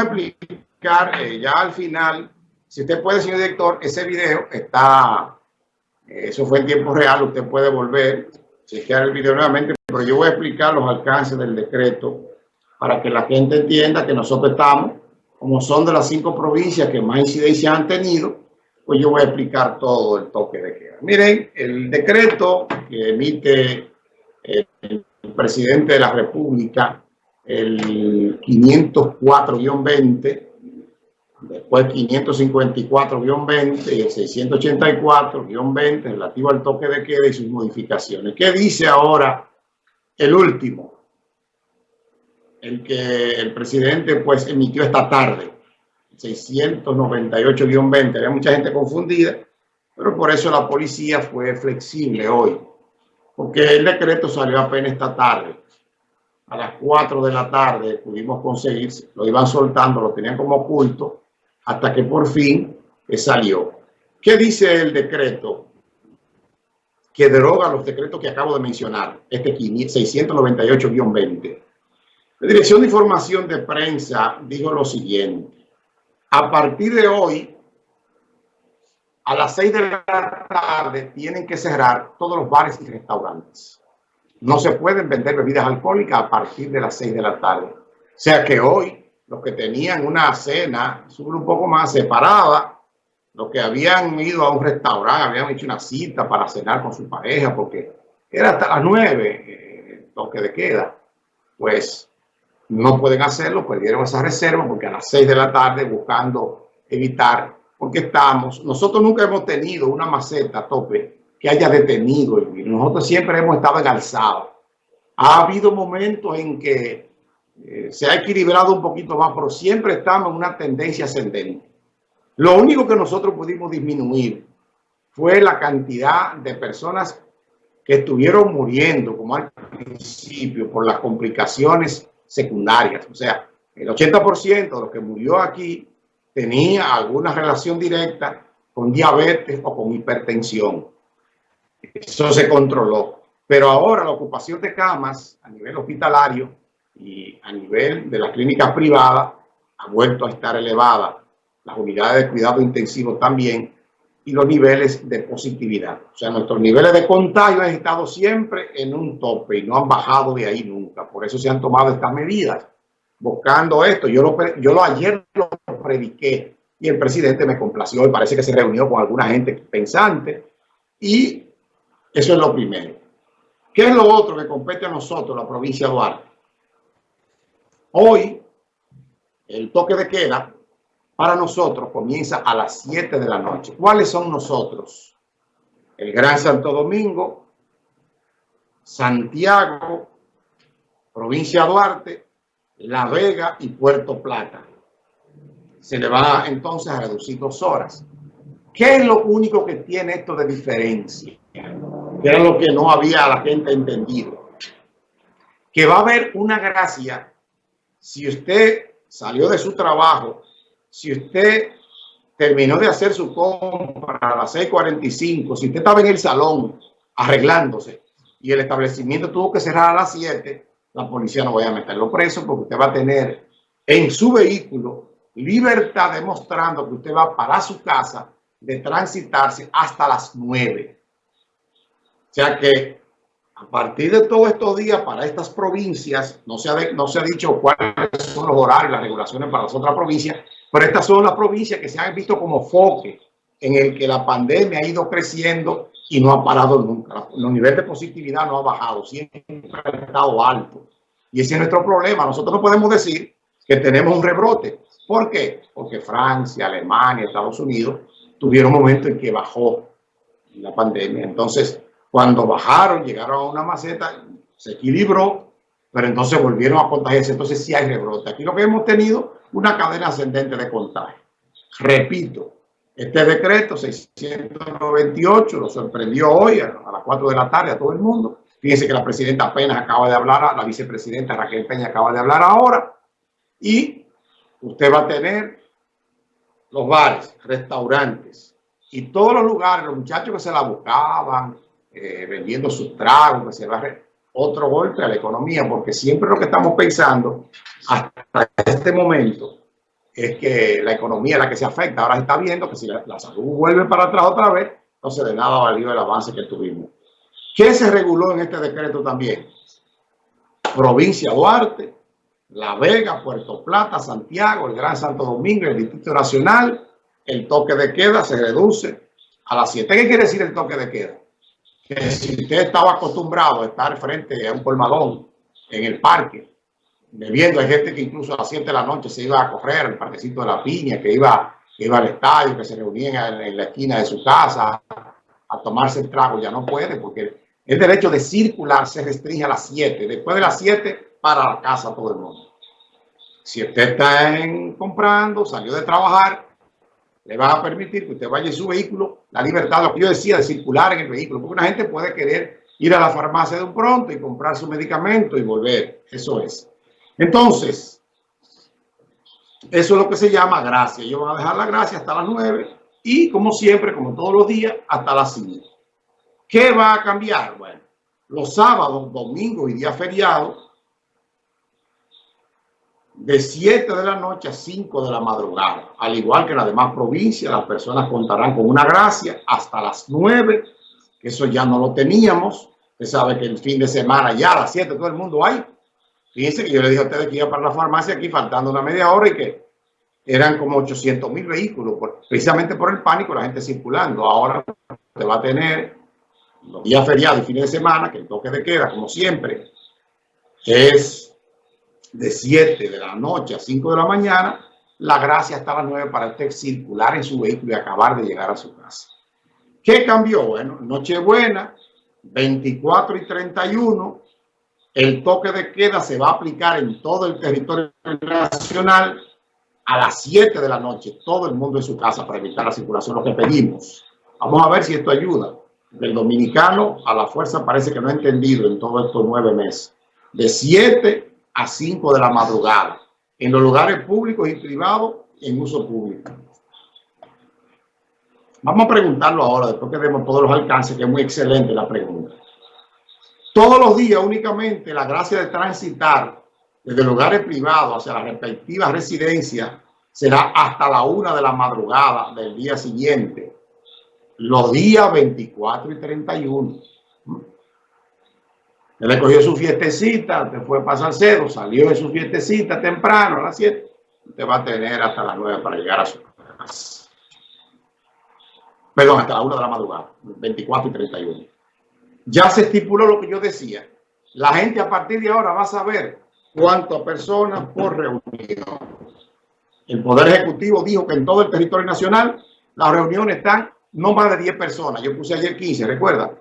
a explicar eh, ya al final, si usted puede, señor director, ese video está, eh, eso fue en tiempo real, usted puede volver, chequear el video nuevamente, pero yo voy a explicar los alcances del decreto para que la gente entienda que nosotros estamos, como son de las cinco provincias que más incidencia han tenido, pues yo voy a explicar todo el toque de queda. Miren, el decreto que emite el presidente de la República, el 504-20, después 554-20 y el 684-20 relativo al toque de queda y sus modificaciones. ¿Qué dice ahora el último? El que el presidente pues emitió esta tarde, 698-20. Había mucha gente confundida, pero por eso la policía fue flexible hoy, porque el decreto salió apenas esta tarde. A las 4 de la tarde pudimos conseguir, lo iban soltando, lo tenían como oculto, hasta que por fin salió. ¿Qué dice el decreto? Que deroga los decretos que acabo de mencionar, este 698-20. La Dirección de Información de Prensa dijo lo siguiente a partir de hoy, a las 6 de la tarde, tienen que cerrar todos los bares y restaurantes. No se pueden vender bebidas alcohólicas a partir de las 6 de la tarde. O sea que hoy, los que tenían una cena, un poco más separada, los que habían ido a un restaurante, habían hecho una cita para cenar con su pareja, porque era hasta las 9 eh, toque de queda, pues no pueden hacerlo, perdieron esa reserva porque a las 6 de la tarde buscando evitar, porque estamos, nosotros nunca hemos tenido una maceta a tope que haya detenido nosotros siempre hemos estado en alzado. Ha habido momentos en que eh, se ha equilibrado un poquito más, pero siempre estamos en una tendencia ascendente. Lo único que nosotros pudimos disminuir fue la cantidad de personas que estuvieron muriendo, como al principio, por las complicaciones secundarias. O sea, el 80% de los que murió aquí tenía alguna relación directa con diabetes o con hipertensión. Eso se controló. Pero ahora la ocupación de camas a nivel hospitalario y a nivel de las clínicas privadas ha vuelto a estar elevada. Las unidades de cuidado intensivo también y los niveles de positividad. O sea, nuestros niveles de contagio han estado siempre en un tope y no han bajado de ahí nunca. Por eso se han tomado estas medidas, buscando esto. Yo lo, yo lo ayer lo prediqué y el presidente me complació y parece que se reunió con alguna gente pensante y eso es lo primero. ¿Qué es lo otro que compete a nosotros, la provincia de Duarte? Hoy, el toque de queda para nosotros comienza a las 7 de la noche. ¿Cuáles son nosotros? El Gran Santo Domingo, Santiago, provincia Duarte, La Vega y Puerto Plata. Se le va entonces a reducir dos horas. ¿Qué es lo único que tiene esto de diferencia? Que era lo que no había la gente entendido. Que va a haber una gracia si usted salió de su trabajo si usted terminó de hacer su compra a las 6.45, si usted estaba en el salón arreglándose y el establecimiento tuvo que cerrar a las 7, la policía no va a meterlo preso porque usted va a tener en su vehículo libertad demostrando que usted va para su casa de transitarse hasta las 9. O sea que a partir de todos estos días para estas provincias, no se ha, no se ha dicho cuáles son los horarios, las regulaciones para las otras provincias, pero estas son las provincias que se han visto como foque en el que la pandemia ha ido creciendo y no ha parado nunca. Los niveles de positividad no ha bajado, siempre ha estado alto. Y ese es nuestro problema. Nosotros no podemos decir que tenemos un rebrote. ¿Por qué? Porque Francia, Alemania, Estados Unidos tuvieron un momento en que bajó la pandemia. Entonces, cuando bajaron, llegaron a una maceta, se equilibró, pero entonces volvieron a contagiarse. Entonces sí hay rebrote. Aquí lo que hemos tenido una cadena ascendente de contagio. Repito, este decreto 698 lo sorprendió hoy a, las 4 de la tarde a todo el mundo. Fíjense que la presidenta apenas acaba de hablar, la vicepresidenta Raquel Peña acaba de hablar ahora. Y usted va a tener los bares, restaurantes y todos los lugares, los muchachos que se la buscaban, eh, vendiendo sus tragos, que se va a otro golpe a la economía, porque siempre lo que estamos pensando hasta este momento es que la economía es la que se afecta. Ahora se está viendo que si la, salud vuelve para atrás otra vez, entonces de nada valió el avance que tuvimos. ¿Qué se reguló en este decreto también? Provincia Duarte, La Vega, Puerto Plata, Santiago, el Gran Santo Domingo, el Distrito Nacional, el toque de queda se reduce a las 7. ¿Qué quiere decir el toque de queda? Que si usted estaba acostumbrado a estar frente a un colmadón en el parque, bebiendo, hay gente que incluso a las 7 de la noche se iba a correr al parquecito de la piña, que iba, que iba al estadio, que se reunían en, la esquina de su casa a tomarse el trago, ya no puede porque el derecho de circular se restringe a las 7. Después de las 7, para la casa todo el mundo. Si usted está en, comprando, salió de trabajar, le va a permitir que usted vaya en su vehículo, la libertad, lo que yo decía, de circular en el vehículo, porque una gente puede querer ir a la farmacia de un pronto y comprar su medicamento y volver. Eso es. Entonces, eso es lo que se llama gracia. Yo voy a dejar la gracia hasta las 9 y, como siempre, como todos los días, hasta las 5. ¿Qué va a cambiar? Bueno, los sábados, domingos y días feriados, de 7 de la noche a 5 de la madrugada. Al igual que en las demás provincias, las personas contarán con una gracia hasta las 9, que eso ya no lo teníamos. Usted sabe que el fin de semana ya a las 7 todo el mundo hay. Fíjense que yo le dije a ustedes que iba para la farmacia aquí faltando una media hora y que eran como 800 mil vehículos, precisamente por el pánico, la gente circulando. Ahora te va a tener los días feriados y fines de semana, que el toque de queda, como siempre, es de 7 de la noche a 5 de la mañana, la gracia está a las 9 para usted circular en su vehículo y acabar de llegar a su casa. ¿Qué cambió? Bueno, Nochebuena, 24 y 31, el toque de queda se va a aplicar en todo el territorio nacional a las 7 de la noche, todo el mundo en su casa para evitar la circulación, lo que pedimos. Vamos a ver si esto ayuda del dominicano a la fuerza parece que no ha entendido en todos estos nueve meses. De 7 a 5 de la madrugada, en los lugares públicos y privados en uso público. Vamos a preguntarlo ahora, después que vemos todos los alcances, que es muy excelente la pregunta. Todos los días únicamente la gracia de transitar desde lugares privados hacia las respectivas residencias será hasta la una de la madrugada del día siguiente los días 24 y 31. Él le cogió su fiestecita, te fue para Salcedo, salió de su fiestecita temprano a las 7. Usted va a tener hasta las 9 para llegar a su casa. Perdón, hasta la 1 de la madrugada, 24 y 31. Ya se estipuló lo que yo decía. La gente a partir de ahora va a saber cuántas personas por reunión. El Poder Ejecutivo dijo que en todo el territorio nacional las reuniones están no más de 10 personas. Yo puse ayer 15, recuerda.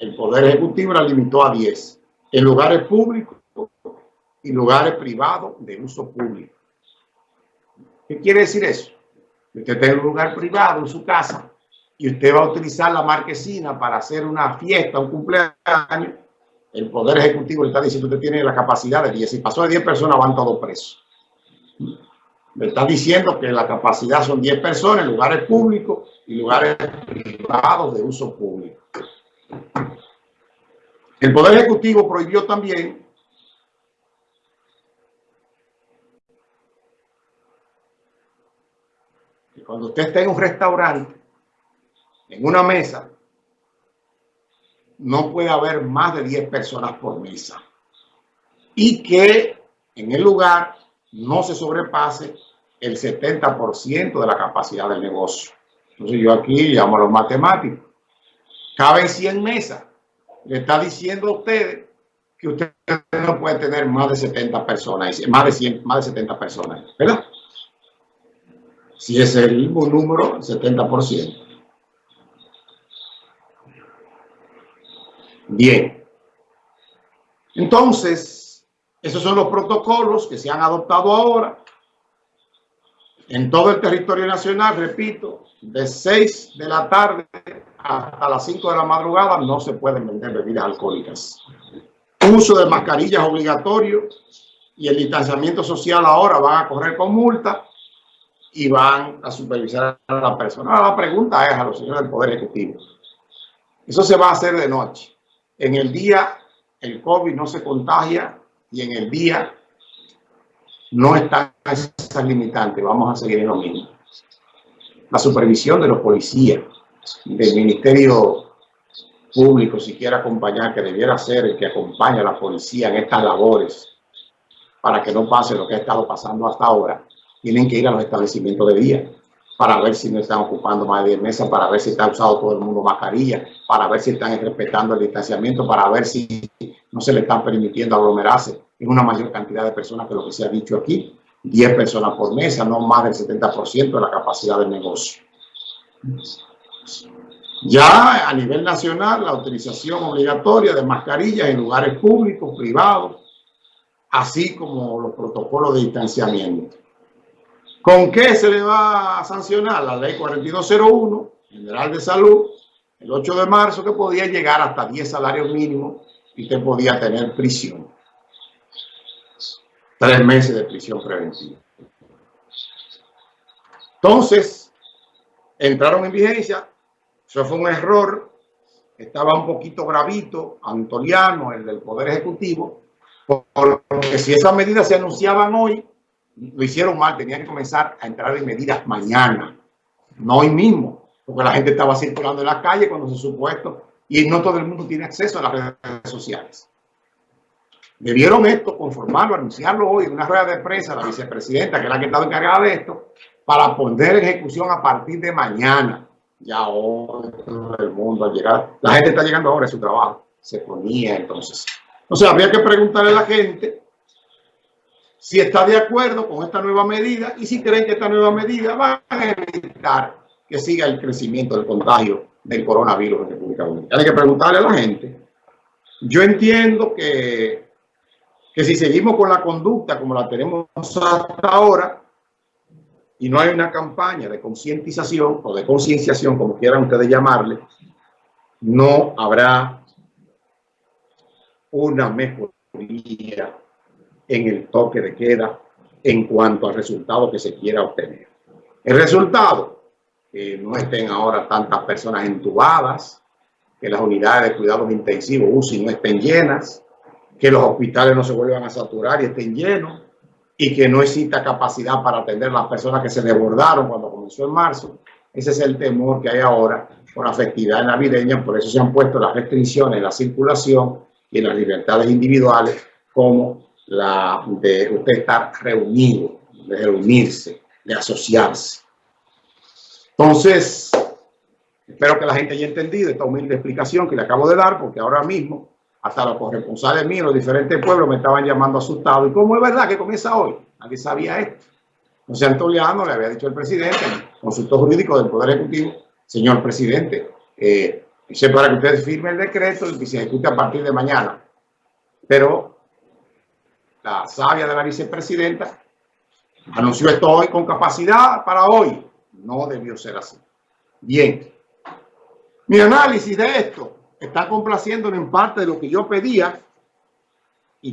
El Poder Ejecutivo la limitó a 10 en lugares públicos y lugares privados de uso público. ¿Qué quiere decir eso? Usted en un lugar privado, en su casa, y usted va a utilizar la marquesina para hacer una fiesta, un cumpleaños, el Poder Ejecutivo le está diciendo que usted tiene la capacidad de 10. Si pasó de 10 personas, van todos presos. Me está diciendo que la capacidad son 10 personas en lugares públicos y lugares privados de uso público. El Poder Ejecutivo prohibió también que cuando usted esté en un restaurante, en una mesa, no puede haber más de 10 personas por mesa. Y que en el lugar no se sobrepase el 70% de la capacidad del negocio. Entonces yo aquí llamo a los matemáticos. Caben 100 mesas. Le está diciendo a ustedes que usted no puede tener más de 70 personas, más de 100, más de 70 personas, ¿verdad? Si es el mismo número, 70%. Bien. Entonces, esos son los protocolos que se han adoptado ahora en todo el territorio nacional, repito, de 6 de la tarde hasta las 5 de la madrugada no se pueden vender bebidas alcohólicas. Uso de mascarillas obligatorio y el distanciamiento social ahora van a correr con multa y van a supervisar a la persona. La pregunta es a los señores del Poder Ejecutivo. Eso se va a hacer de noche. En el día el COVID no se contagia y en el día no están esas limitantes, vamos a seguir en lo mismo. La supervisión de los policías, del Ministerio Público, si quiere acompañar, que debiera ser el que acompaña a la policía en estas labores, para que no pase lo que ha estado pasando hasta ahora, tienen que ir a los establecimientos de día para ver si no están ocupando más de 10 mesas, para ver si está usando todo el mundo mascarilla, para ver si están respetando el distanciamiento, para ver si no se le están permitiendo aglomerarse en una mayor cantidad de personas que lo que se ha dicho aquí, 10 personas por mesa, no más del 70% de la capacidad del negocio. Ya a nivel nacional, la utilización obligatoria de mascarillas en lugares públicos, privados, así como los protocolos de distanciamiento. ¿Con qué se le va a sancionar? La ley 4201, General de Salud, el 8 de marzo, que podía llegar hasta 10 salarios mínimos y usted podía tener prisión. Tres meses de prisión preventiva. Entonces, entraron en vigencia. Eso fue un error. Estaba un poquito gravito Antoliano, el del Poder Ejecutivo, porque si esas medidas se anunciaban hoy, lo hicieron mal, tenían que comenzar a entrar en medidas mañana, no hoy mismo, porque la gente estaba circulando en la calle cuando se supuesto y no todo el mundo tiene acceso a las redes sociales. Debieron esto, conformarlo, anunciarlo hoy en una rueda de prensa, la vicepresidenta, que es la que estado encargada de esto, para poner ejecución a partir de mañana. Ya hoy el mundo al llegar, la gente está llegando ahora a su trabajo, se ponía entonces. O sea, habría que preguntarle a la gente si está de acuerdo con esta nueva medida y si creen que esta nueva medida va a evitar que siga el crecimiento del contagio del coronavirus en República Dominicana. Hay que preguntarle a la gente. Yo entiendo que, que si seguimos con la conducta como la tenemos hasta ahora y no hay una campaña de concientización o de concienciación, como quieran ustedes llamarle, no habrá una mejoría en el toque de queda en cuanto al resultado que se quiera obtener. El resultado, que no estén ahora tantas personas entubadas, que las unidades de cuidados intensivos UCI no estén llenas, que los hospitales no se vuelvan a saturar y estén llenos, y que no exista capacidad para atender las personas que se desbordaron cuando comenzó en marzo. Ese es el temor que hay ahora por la festividad navideña, por eso se han puesto las restricciones en la circulación y en las libertades individuales como la de usted estar reunido, de reunirse, de asociarse. Entonces, espero que la gente haya entendido esta humilde explicación que le acabo de dar, porque ahora mismo hasta los corresponsales míos, los diferentes pueblos me estaban llamando asustado. ¿Y cómo es verdad que comienza hoy? Nadie sabía esto. José Antoliano le había dicho al presidente, consultor jurídico del Poder Ejecutivo, señor presidente, eh, para que usted firme el decreto y que se ejecute a partir de mañana. Pero la sabia de la vicepresidenta, anunció esto hoy con capacidad para hoy. No debió ser así. Bien. Mi análisis de esto está complaciendo en parte de lo que yo pedía